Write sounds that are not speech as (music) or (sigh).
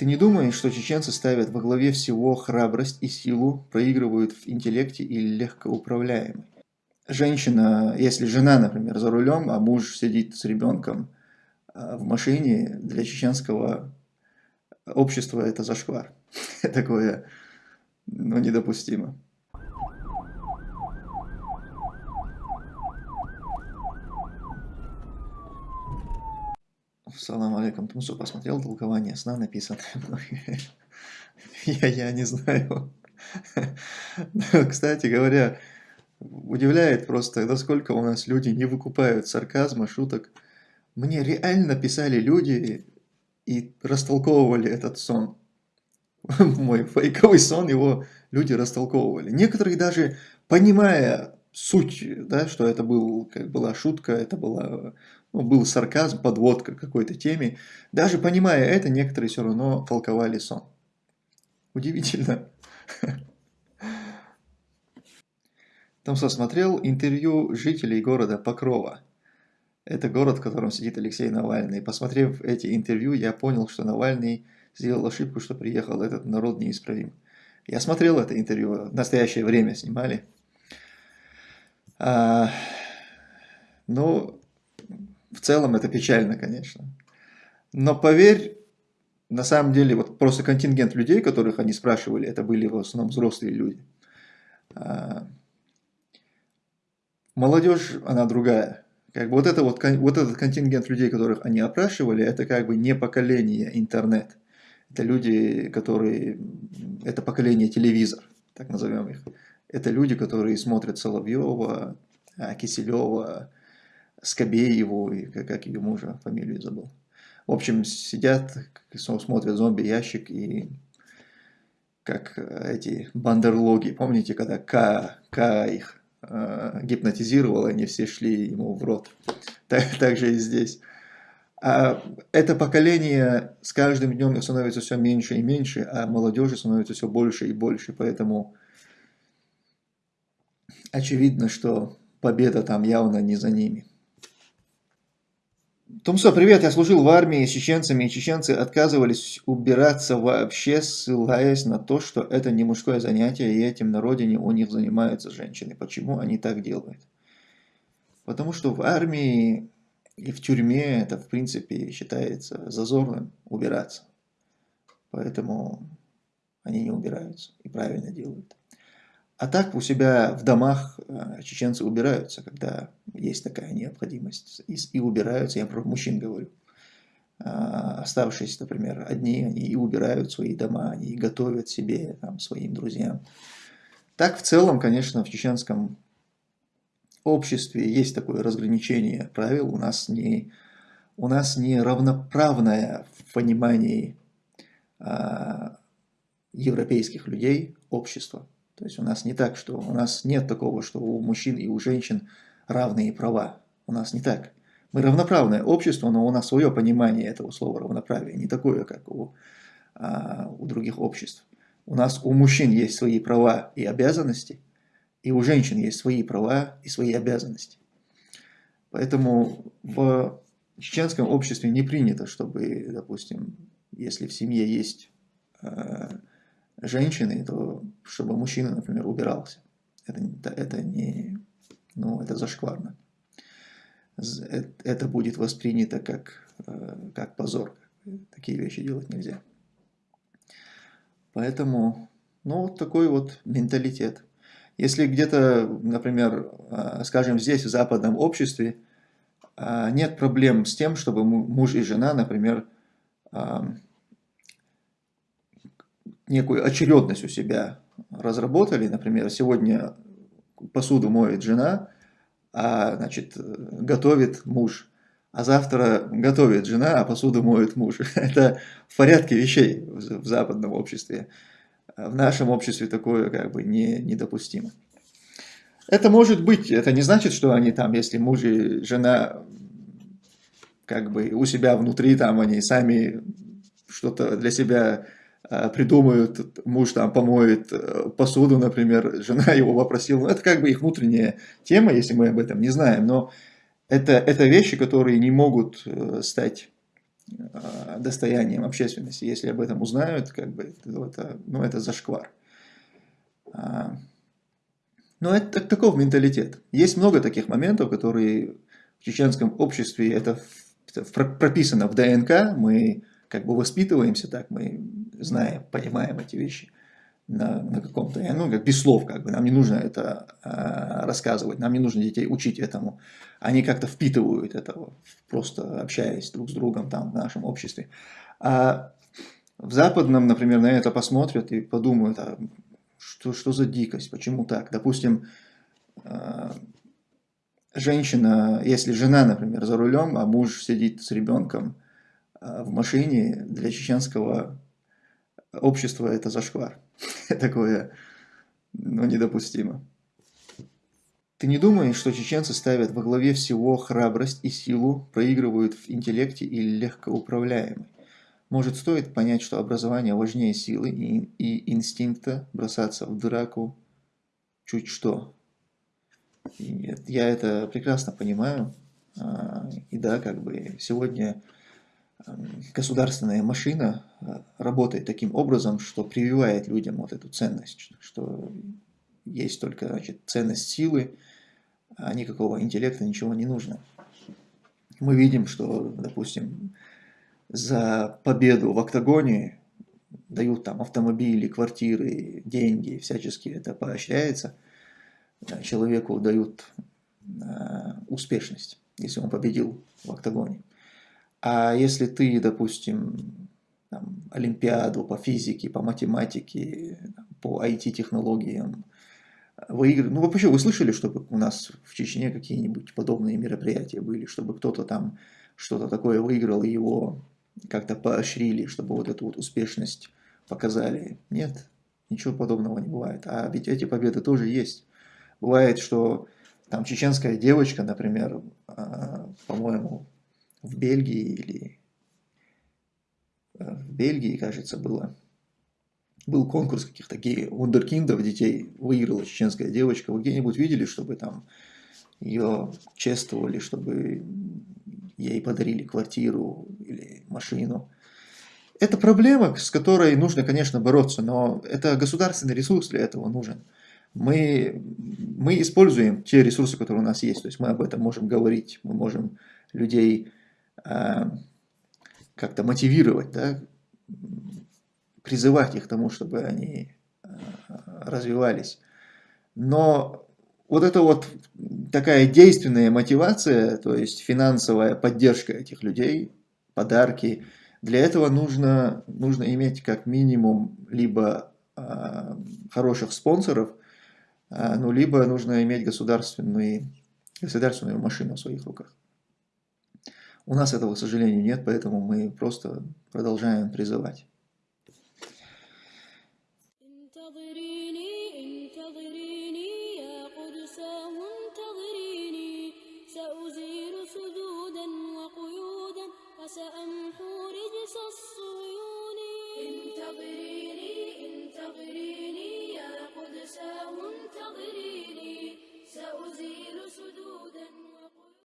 Ты не думаешь, что чеченцы ставят во главе всего храбрость и силу, проигрывают в интеллекте и легкоуправляемы? Женщина, если жена, например, за рулем, а муж сидит с ребенком а, в машине, для чеченского общества это зашквар. (laughs) Такое ну, недопустимо. Салам алейкум. Тумсу посмотрел толкование сна, написанное (laughs) я, я не знаю. (laughs) Кстати говоря, удивляет просто, насколько у нас люди не выкупают сарказма, шуток. Мне реально писали люди и растолковывали этот сон. (laughs) Мой фейковый сон, его люди растолковывали. Некоторые даже, понимая суть, да, что это был, как была шутка, это была ну, был сарказм, подводка к какой-то теме. Даже понимая это, некоторые все равно толковали сон. Удивительно. (laughs) Там смотрел интервью жителей города Покрова. Это город, в котором сидит Алексей Навальный. Посмотрев эти интервью, я понял, что Навальный сделал ошибку, что приехал этот народ неисправим. Я смотрел это интервью, в настоящее время снимали. А, ну, в целом это печально, конечно. Но поверь, на самом деле, вот просто контингент людей, которых они спрашивали, это были в основном взрослые люди. А, молодежь, она другая. Как бы вот, это вот, вот этот контингент людей, которых они опрашивали, это как бы не поколение интернет. Это люди, которые... Это поколение телевизор, так назовем их. Это люди, которые смотрят Соловьева, Киселева, Скобееву, и как, как ее мужа, фамилию забыл. В общем, сидят, смотрят зомби-ящик и как эти бандерлоги, помните, когда К, К их э, гипнотизировал, они все шли ему в рот. Так, так же и здесь. А это поколение с каждым днем становится все меньше и меньше, а молодежи становится все больше и больше, поэтому очевидно, что победа там явно не за ними. Томсо, привет, я служил в армии с чеченцами, и чеченцы отказывались убираться вообще, ссылаясь на то, что это не мужское занятие, и этим на родине у них занимаются женщины. Почему они так делают? Потому что в армии и в тюрьме это, в принципе, считается зазорным убираться. Поэтому они не убираются и правильно делают. А так у себя в домах э, чеченцы убираются, когда есть такая необходимость. И, и убираются, я про мужчин говорю. А, оставшиеся, например, одни, они и убирают свои дома, они и готовят себе, там, своим друзьям. Так в целом, конечно, в чеченском обществе есть такое разграничение правил. У нас не, у нас не равноправное в понимании а, европейских людей общество. То есть у нас не так, что у нас нет такого, что у мужчин и у женщин равные права. У нас не так. Мы равноправное общество, но у нас свое понимание этого слова равноправия, не такое, как у, а, у других обществ. У нас у мужчин есть свои права и обязанности, и у женщин есть свои права и свои обязанности. Поэтому в чеченском обществе не принято, чтобы, допустим, если в семье есть а, женщины, то чтобы мужчина, например, убирался. Это, это не, ну, это зашкварно. Э, это будет воспринято как, э, как позор. Такие вещи делать нельзя. Поэтому, ну, вот такой вот менталитет. Если где-то, например, э, скажем, здесь, в западном обществе, нет проблем с тем, чтобы муж и жена, например, некую очередность у себя разработали. Например, сегодня посуду моет жена, а значит, готовит муж. А завтра готовит жена, а посуду моет муж. (laughs) Это в порядке вещей в западном обществе. В нашем обществе такое как бы не, недопустимо. Это может быть, это не значит, что они там, если муж и жена как бы у себя внутри, там они сами что-то для себя придумают, муж там помоет э, посуду, например, (laughs) жена его попросила. Ну, это как бы их внутренняя тема, если мы об этом не знаем, но это, это вещи, которые не могут э, стать э, достоянием общественности. Если об этом узнают, как бы, это, ну, это зашквар. А, но это таков менталитет. Есть много таких моментов, которые в чеченском обществе, это прописано в ДНК, мы как бы воспитываемся так, мы знаем, понимаем эти вещи на, на каком-то, ну, как без слов, как бы, нам не нужно это э, рассказывать, нам не нужно детей учить этому. Они как-то впитывают это, просто общаясь друг с другом там в нашем обществе. А в западном, например, на это посмотрят и подумают, а что, что за дикость, почему так? Допустим, э, женщина, если жена, например, за рулем, а муж сидит с ребенком в машине, для чеченского общества это зашквар. (laughs) такое ну, недопустимо. Ты не думаешь, что чеченцы ставят во главе всего храбрость и силу, проигрывают в интеллекте и легкоуправляемы? Может, стоит понять, что образование важнее силы и, и инстинкта, бросаться в драку чуть что? И я это прекрасно понимаю. А, и да, как бы сегодня государственная машина э, работает таким образом, что прививает людям вот эту ценность, что есть только значит, ценность силы, а никакого интеллекта, ничего не нужно. Мы видим, что, допустим, за победу в октагоне дают там автомобили, квартиры, деньги, всячески это поощряется. Человеку дают э, успешность, если он победил в октагоне. А если ты, допустим, там, Олимпиаду по физике, по математике, по IT-технологиям выигрываешь, ну вообще вы слышали, чтобы у нас в Чечне какие-нибудь подобные мероприятия были, чтобы кто-то там что-то такое выиграл и его как-то поощрили, чтобы вот эту вот успешность показали? Нет, ничего подобного не бывает. А ведь эти победы тоже есть. Бывает, что там чеченская девочка, например, а, по-моему, в Бельгии или э, в Бельгии, кажется, было. Был конкурс каких-то вундеркиндов, детей, выиграла чеченская девочка. Вы где-нибудь видели, чтобы там ее чествовали, чтобы ей подарили квартиру или машину? Это проблема, с которой нужно, конечно, бороться, но это государственный ресурс для этого нужен. Мы, мы используем те ресурсы, которые у нас есть, то есть мы об этом можем говорить, мы можем людей как-то мотивировать, да, призывать их к тому, чтобы они э, развивались. Но вот это вот такая действенная мотивация, то есть финансовая поддержка этих людей, подарки, для этого нужно, нужно иметь как минимум либо э, хороших спонсоров, э, ну, либо нужно иметь государственную, государственную машину в своих руках. У нас этого, к сожалению, нет, поэтому мы просто продолжаем призывать.